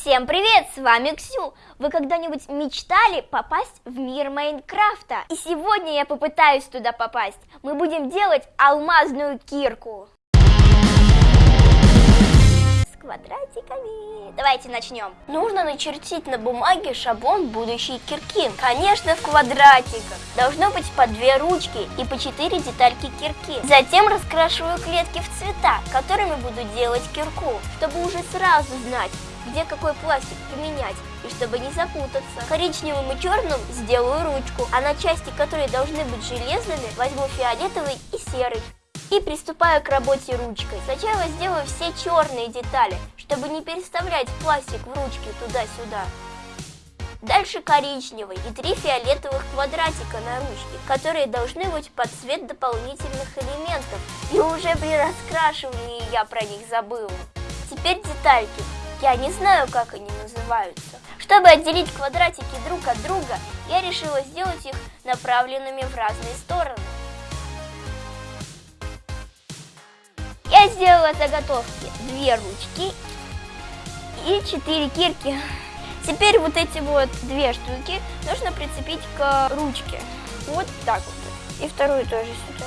Всем привет, с вами Ксю! Вы когда-нибудь мечтали попасть в мир Майнкрафта? И сегодня я попытаюсь туда попасть. Мы будем делать алмазную кирку. С квадратиками. Давайте начнем. Нужно начертить на бумаге шаблон будущей кирки. Конечно, в квадратиках. Должно быть по две ручки и по четыре детальки кирки. Затем раскрашиваю клетки в цвета, которыми буду делать кирку, чтобы уже сразу знать, где какой пластик применять, и чтобы не запутаться. Коричневым и черным сделаю ручку, а на части, которые должны быть железными, возьму фиолетовый и серый. И приступаю к работе ручкой. Сначала сделаю все черные детали, чтобы не переставлять пластик в ручке туда-сюда. Дальше коричневый и три фиолетовых квадратика на ручке, которые должны быть под цвет дополнительных элементов. И уже при раскрашивании я про них забыла. Теперь детальки. Я не знаю, как они называются. Чтобы отделить квадратики друг от друга, я решила сделать их направленными в разные стороны. Я сделала заготовки две ручки и четыре кирки. Теперь вот эти вот две штуки нужно прицепить к ручке. Вот так вот. И вторую тоже сюда.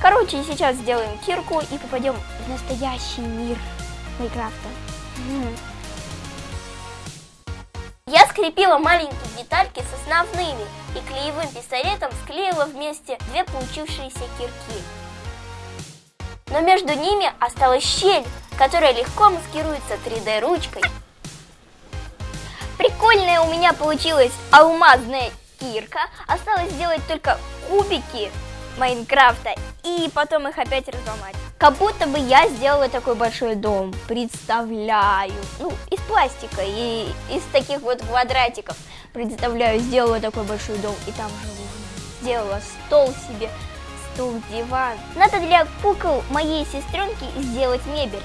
Короче, сейчас сделаем кирку и попадем в настоящий мир Майнкрафта. Я скрепила маленькие детальки с основными и клеевым пистолетом склеила вместе две получившиеся кирки. Но между ними осталась щель, которая легко маскируется 3D ручкой. Прикольная у меня получилась алмазная кирка. Осталось сделать только кубики Майнкрафта и потом их опять разломать. Как будто бы я сделала такой большой дом, представляю. Ну, из пластика и из таких вот квадратиков. Представляю, сделала такой большой дом и там живу. Сделала стол себе, стул, диван. Надо для кукол моей сестренки сделать мебель.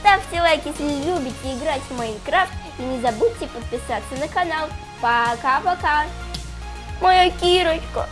Ставьте лайк, если любите играть в Майнкрафт. И не забудьте подписаться на канал. Пока-пока. Моя Кирочка.